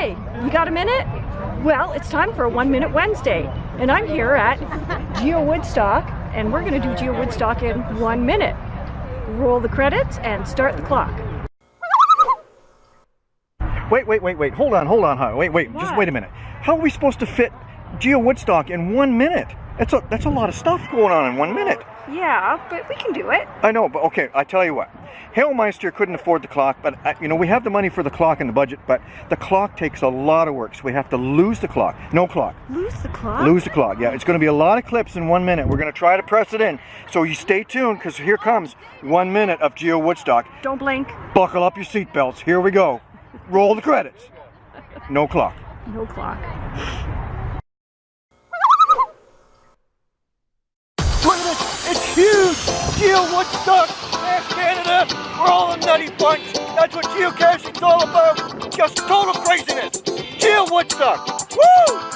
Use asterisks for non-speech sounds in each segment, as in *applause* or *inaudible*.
Hi, you got a minute? Well, it's time for a One Minute Wednesday, and I'm here at Geo Woodstock, and we're going to do Geo Woodstock in one minute. Roll the credits and start the clock. Wait, wait, wait, wait. Hold on, hold on, huh? Wait, wait. Just wait a minute. How are we supposed to fit Geo Woodstock in one minute? That's a that's a lot of stuff going on in one minute. Yeah, but we can do it. I know, but okay. I tell you what. Hailmeister couldn't afford the clock, but uh, you know we have the money for the clock in the budget. But the clock takes a lot of work, so we have to lose the clock. No clock. Lose the clock? Lose the clock. Yeah, it's going to be a lot of clips in one minute. We're going to try to press it in. So you stay tuned because here comes one minute of Geo Woodstock. Don't blink. Buckle up your seatbelts. Here we go. Roll the credits. No clock. No clock. Geo Woodstock. Man, Canada. We're all a nutty bunch. That's what geocaching's all about. Just total craziness. Geo Woodstock. Woo!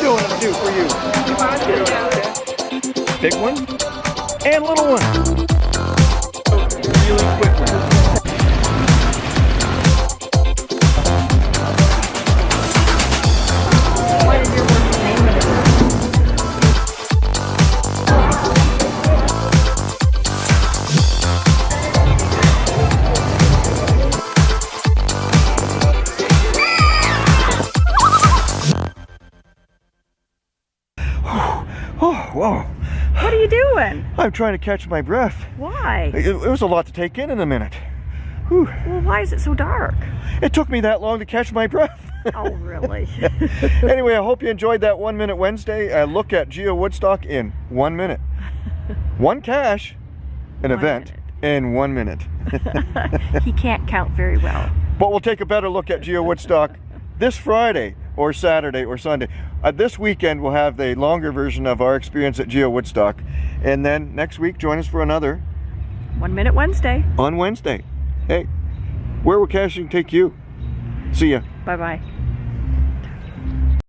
Doing them too for you. Big one and little one. Really one. Oh, whoa. What are you doing? I'm trying to catch my breath. Why? It, it was a lot to take in in a minute. Whew. Well, why is it so dark? It took me that long to catch my breath. Oh, really? *laughs* anyway, I hope you enjoyed that One Minute Wednesday. Look at Geo Woodstock in one minute. *laughs* One cache, an event in one minute. *laughs* he can't count very well. But we'll take a better look at Geo Woodstock this Friday or Saturday or Sunday. Uh, this weekend we'll have the longer version of our experience at Geo Woodstock. And then next week join us for another One Minute Wednesday. on Wednesday. Hey, where will caching take you? See ya. Bye bye.